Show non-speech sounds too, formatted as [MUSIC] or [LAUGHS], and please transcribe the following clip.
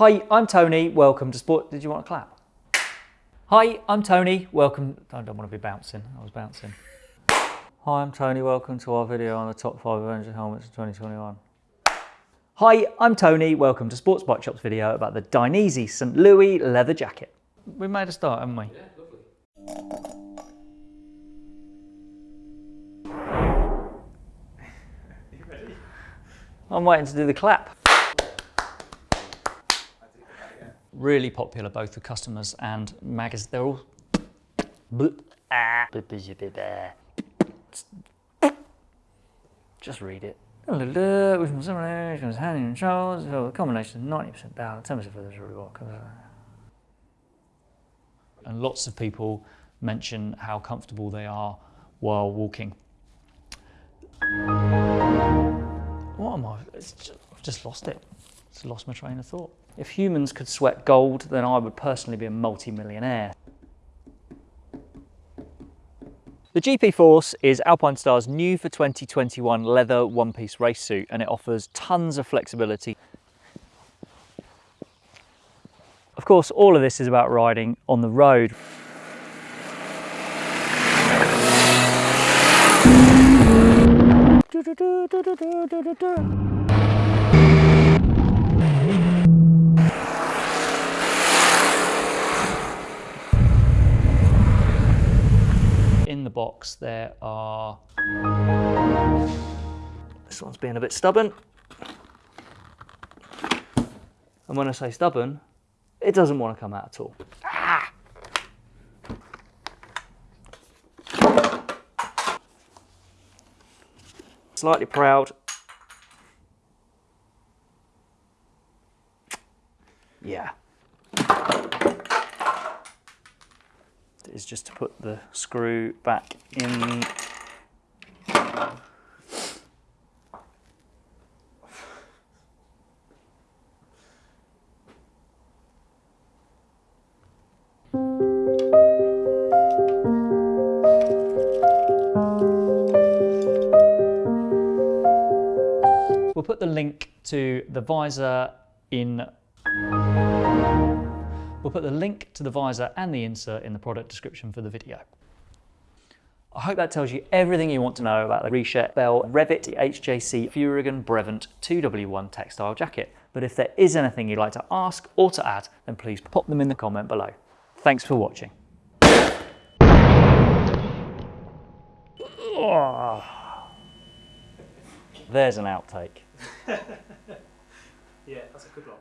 Hi, I'm Tony. Welcome to Sport. Did you want to clap? Hi, I'm Tony. Welcome. I don't want to be bouncing. I was bouncing. Hi, I'm Tony. Welcome to our video on the top five Avenger helmets of 2021. Hi, I'm Tony. Welcome to Sports Bike Shop's video about the Dainese St. Louis leather jacket. We made a start, haven't we? Yeah, lovely. You [LAUGHS] ready? I'm waiting to do the clap. Really popular both with customers and magazines. They're all. Just read it. A combination 90% balance, 10% for the reward. And lots of people mention how comfortable they are while walking. What am I? Just, I've just lost it. Just lost my train of thought. If humans could sweat gold, then I would personally be a multi-millionaire. The GP Force is Alpinestars new for 2021 leather one-piece race suit and it offers tons of flexibility. Of course, all of this is about riding on the road. In the box there are... This one's being a bit stubborn. And when I say stubborn, it doesn't want to come out at all. Ah! slightly proud. Yeah. Is just to put the screw back in. We'll put the link to the visor in We'll put the link to the visor and the insert in the product description for the video. I hope that tells you everything you want to know about the Reshet Bell Revit HJC Furygan Brevant 2W1 textile jacket. But if there is anything you'd like to ask or to add, then please pop them in the comment below. Thanks for watching. There's an outtake. [LAUGHS] yeah, that's a good one.